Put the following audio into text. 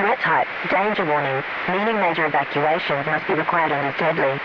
Threat type, danger warning, meaning major evacuations must be required and is deadly.